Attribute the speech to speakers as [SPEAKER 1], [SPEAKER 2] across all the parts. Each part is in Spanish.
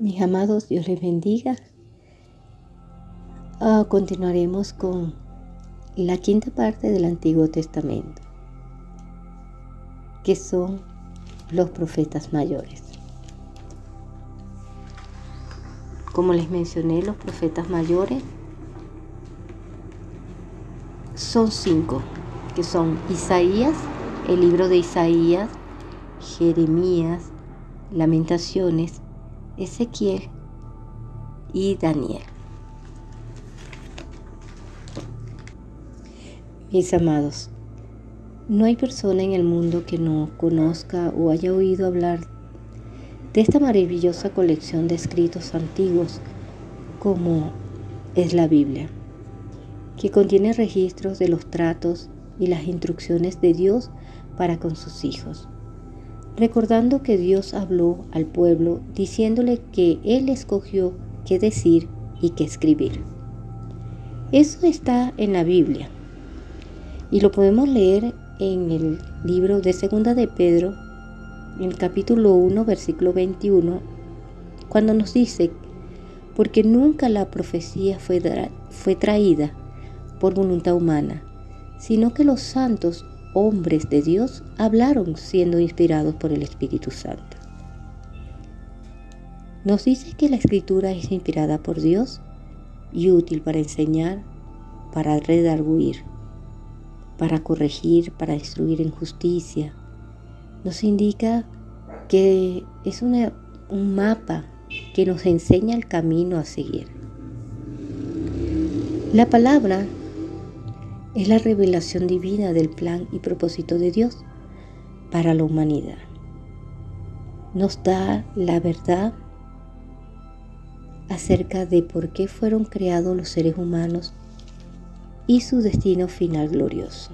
[SPEAKER 1] Mis amados, Dios les bendiga. Ah, continuaremos con la quinta parte del Antiguo Testamento, que son los profetas mayores. Como les mencioné, los profetas mayores son cinco, que son Isaías, el libro de Isaías, Jeremías, Lamentaciones, Ezequiel y Daniel. Mis amados, no hay persona en el mundo que no conozca o haya oído hablar de esta maravillosa colección de escritos antiguos como es la Biblia, que contiene registros de los tratos y las instrucciones de Dios para con sus hijos, recordando que Dios habló al pueblo diciéndole que Él escogió qué decir y qué escribir. Eso está en la Biblia y lo podemos leer en el libro de Segunda de Pedro, en el capítulo 1, versículo 21, cuando nos dice, porque nunca la profecía fue, fue traída por voluntad humana, sino que los santos hombres de Dios hablaron siendo inspirados por el Espíritu Santo. Nos dice que la escritura es inspirada por Dios y útil para enseñar, para redarguir, para corregir, para instruir en justicia. Nos indica que es un mapa que nos enseña el camino a seguir. La palabra es la revelación divina del plan y propósito de Dios para la humanidad. Nos da la verdad acerca de por qué fueron creados los seres humanos y su destino final glorioso.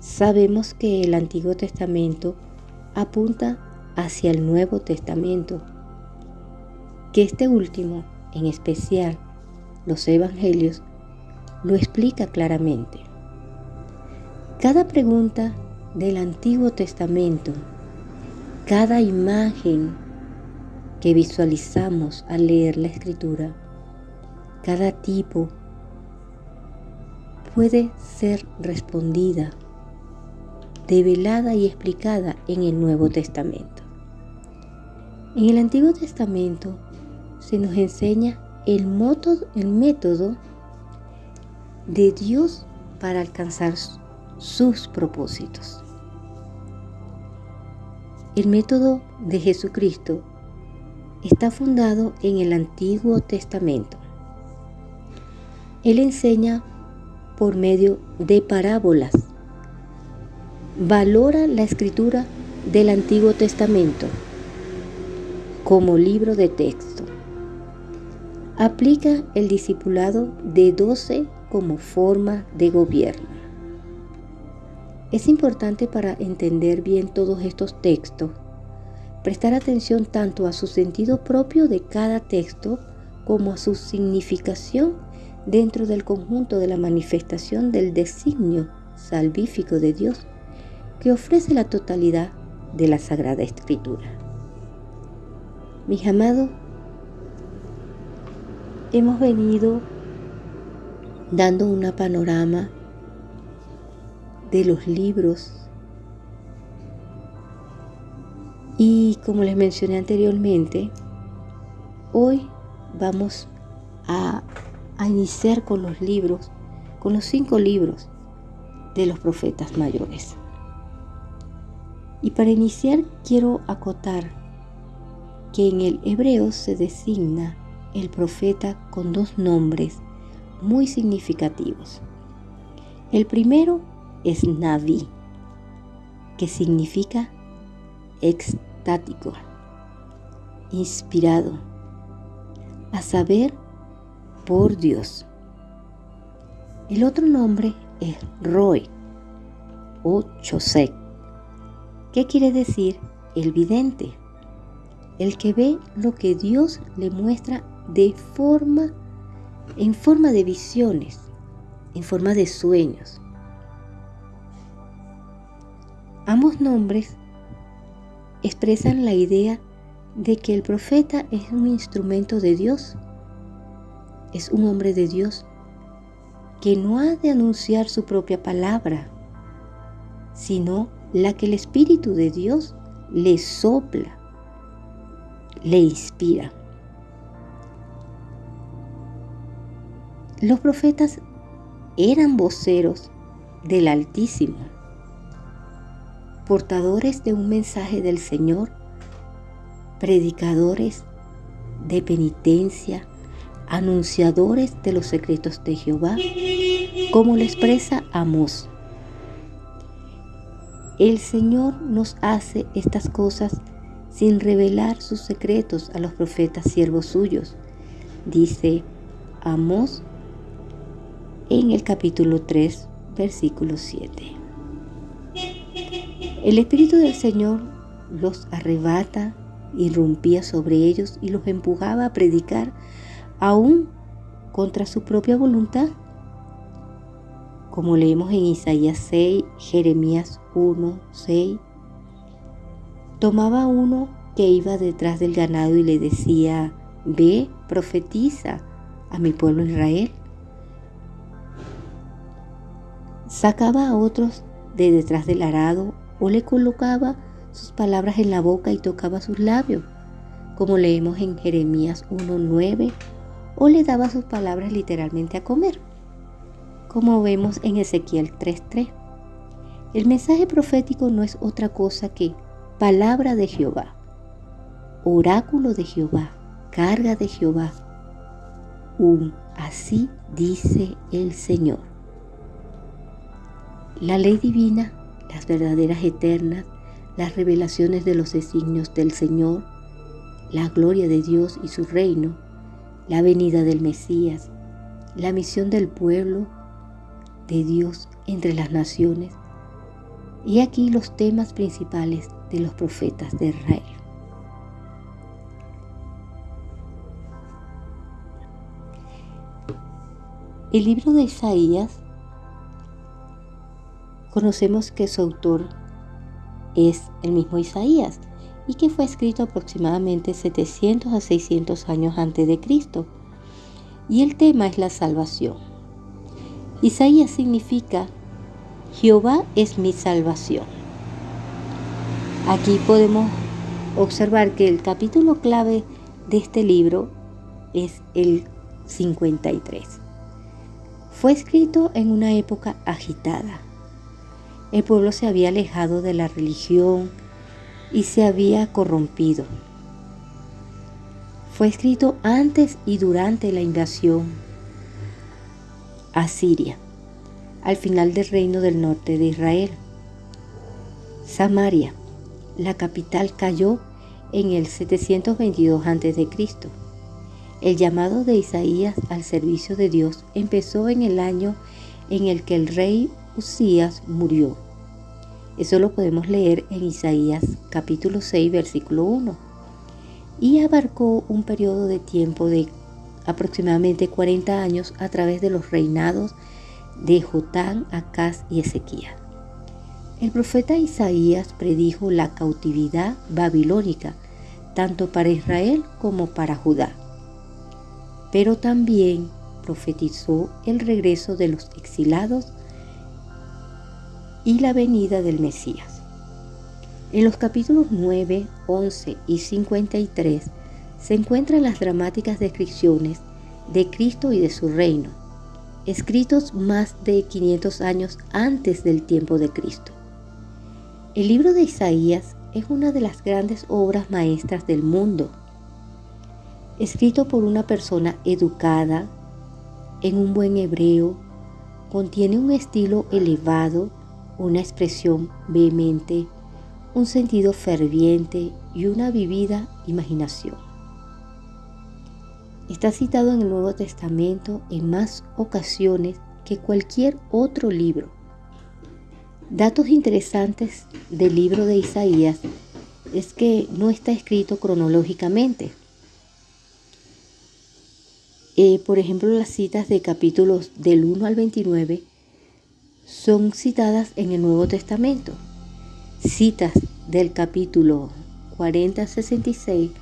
[SPEAKER 1] Sabemos que el Antiguo Testamento apunta hacia el Nuevo Testamento, que este último, en especial los Evangelios, lo explica claramente. Cada pregunta del Antiguo Testamento, cada imagen que visualizamos al leer la Escritura, cada tipo puede ser respondida, develada y explicada en el Nuevo Testamento. En el Antiguo Testamento se nos enseña el, moto, el método de Dios para alcanzar sus propósitos. El método de Jesucristo está fundado en el Antiguo Testamento. Él enseña por medio de parábolas. Valora la escritura del Antiguo Testamento como libro de texto. Aplica el discipulado de 12 como forma de gobierno. Es importante para entender bien todos estos textos prestar atención tanto a su sentido propio de cada texto como a su significación dentro del conjunto de la manifestación del designio salvífico de Dios que ofrece la totalidad de la Sagrada Escritura. Mis amados, hemos venido dando una panorama de los libros y como les mencioné anteriormente, hoy vamos a iniciar con los libros, con los cinco libros de los profetas mayores. Y para iniciar quiero acotar que en el hebreo se designa el profeta con dos nombres muy significativos. El primero es Naví, que significa extático, inspirado, a saber, por Dios. El otro nombre es Roy o Chosek. ¿Qué quiere decir? El vidente, el que ve lo que Dios le muestra de forma, en forma de visiones, en forma de sueños. Ambos nombres expresan la idea de que el profeta es un instrumento de Dios, es un hombre de Dios que no ha de anunciar su propia palabra, sino la que el Espíritu de Dios le sopla, le inspira. Los profetas eran voceros del Altísimo, portadores de un mensaje del Señor, predicadores de penitencia, anunciadores de los secretos de Jehová, como lo expresa Amós. El Señor nos hace estas cosas sin revelar sus secretos a los profetas siervos suyos, dice Amós en el capítulo 3, versículo 7. El Espíritu del Señor los arrebata, irrumpía sobre ellos y los empujaba a predicar aún contra su propia voluntad. Como leemos en Isaías 6, Jeremías 1, 6, tomaba uno que iba detrás del ganado y le decía, ve, profetiza a mi pueblo Israel. Sacaba a otros de detrás del arado o le colocaba sus palabras en la boca y tocaba sus labios, como leemos en Jeremías 1.9, o le daba sus palabras literalmente a comer, como vemos en Ezequiel 3.3. El mensaje profético no es otra cosa que palabra de Jehová, oráculo de Jehová, carga de Jehová, un así dice el Señor. La ley divina, las verdaderas eternas, las revelaciones de los designios del Señor, la gloria de Dios y su reino, la venida del Mesías, la misión del pueblo de Dios entre las naciones, y aquí los temas principales de los profetas de Israel. El libro de Isaías Conocemos que su autor es el mismo Isaías y que fue escrito aproximadamente 700 a 600 años antes de Cristo. Y el tema es la salvación. Isaías significa Jehová es mi salvación. Aquí podemos observar que el capítulo clave de este libro es el 53. Fue escrito en una época agitada, el pueblo se había alejado de la religión y se había corrompido. Fue escrito antes y durante la invasión a Siria, al final del reino del norte de Israel. Samaria, la capital, cayó en el 722 a.C. El llamado de Isaías al servicio de Dios empezó en el año en el que el rey Usías murió. Eso lo podemos leer en Isaías capítulo 6 versículo 1. Y abarcó un periodo de tiempo de aproximadamente 40 años a través de los reinados de Jotán, Acaz y Ezequías. El profeta Isaías predijo la cautividad babilónica, tanto para Israel como para Judá. Pero también profetizó el regreso de los exilados y la venida del Mesías. En los capítulos 9, 11 y 53 se encuentran las dramáticas descripciones de Cristo y de su reino, escritos más de 500 años antes del tiempo de Cristo. El libro de Isaías es una de las grandes obras maestras del mundo, escrito por una persona educada, en un buen hebreo, contiene un estilo elevado una expresión vehemente, un sentido ferviente y una vivida imaginación. Está citado en el Nuevo Testamento en más ocasiones que cualquier otro libro. Datos interesantes del libro de Isaías es que no está escrito cronológicamente. Eh, por ejemplo, las citas de capítulos del 1 al 29 son citadas en el Nuevo Testamento. Citas del capítulo 40 66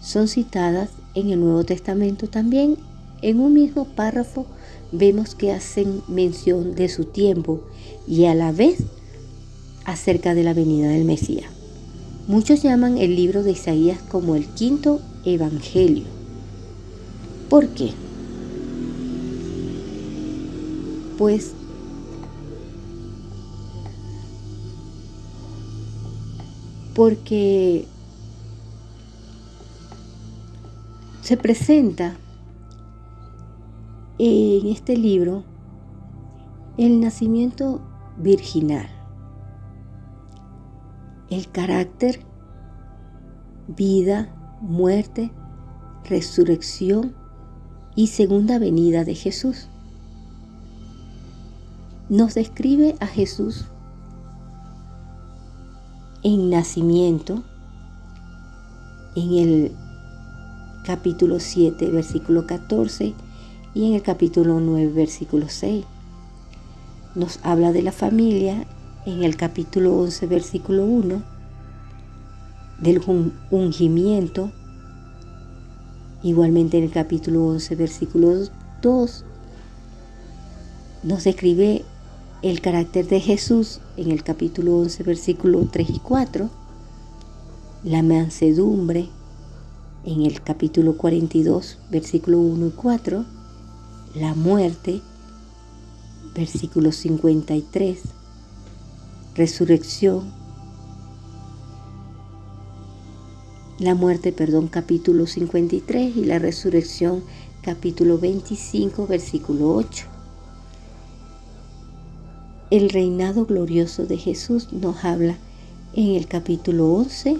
[SPEAKER 1] son citadas en el Nuevo Testamento también. En un mismo párrafo vemos que hacen mención de su tiempo y a la vez acerca de la venida del Mesías. Muchos llaman el libro de Isaías como el quinto evangelio. ¿Por qué? Pues porque se presenta en este libro el nacimiento virginal, el carácter, vida, muerte, resurrección y segunda venida de Jesús. Nos describe a Jesús en nacimiento, en el capítulo 7, versículo 14 y en el capítulo 9, versículo 6. Nos habla de la familia en el capítulo 11, versículo 1, del ungimiento, igualmente en el capítulo 11, versículo 2, nos describe el carácter de Jesús en el capítulo 11, versículo 3 y 4, la mansedumbre en el capítulo 42, versículo 1 y 4, la muerte, versículo 53, resurrección, la muerte, perdón, capítulo 53 y la resurrección, capítulo 25, versículo 8. El reinado glorioso de Jesús nos habla en el capítulo 11,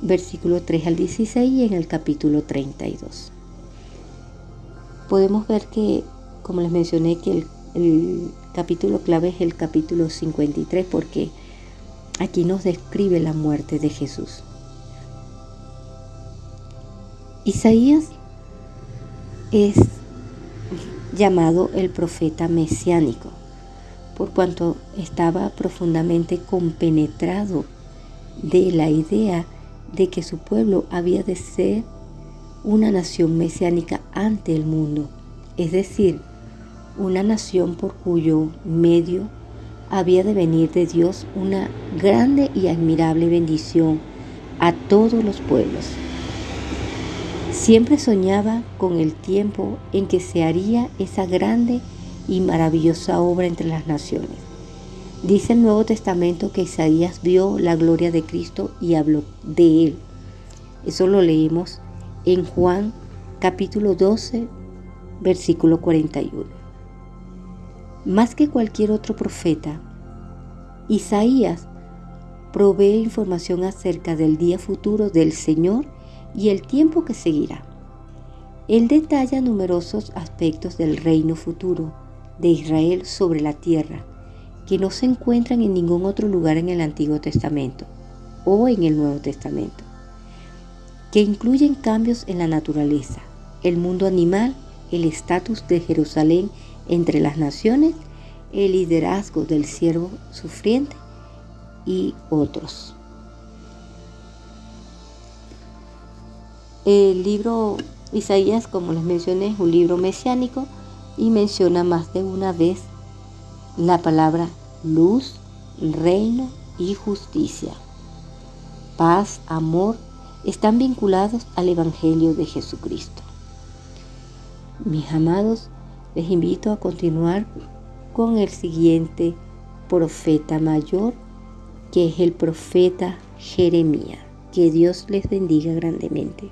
[SPEAKER 1] versículo 3 al 16 y en el capítulo 32. Podemos ver que, como les mencioné, que el, el capítulo clave es el capítulo 53 porque aquí nos describe la muerte de Jesús. Isaías es llamado el profeta mesiánico por cuanto estaba profundamente compenetrado de la idea de que su pueblo había de ser una nación mesiánica ante el mundo, es decir, una nación por cuyo medio había de venir de Dios una grande y admirable bendición a todos los pueblos. Siempre soñaba con el tiempo en que se haría esa grande y maravillosa obra entre las naciones. Dice el Nuevo Testamento que Isaías vio la gloria de Cristo y habló de él. Eso lo leímos en Juan capítulo 12, versículo 41. Más que cualquier otro profeta, Isaías provee información acerca del día futuro del Señor y el tiempo que seguirá. Él detalla numerosos aspectos del reino futuro, de Israel sobre la tierra, que no se encuentran en ningún otro lugar en el Antiguo Testamento o en el Nuevo Testamento, que incluyen cambios en la naturaleza, el mundo animal, el estatus de Jerusalén entre las naciones, el liderazgo del siervo sufriente y otros. El libro Isaías, como les mencioné, es un libro mesiánico y menciona más de una vez la palabra luz, reino y justicia. Paz, amor, están vinculados al Evangelio de Jesucristo. Mis amados, les invito a continuar con el siguiente profeta mayor, que es el profeta Jeremías. Que Dios les bendiga grandemente.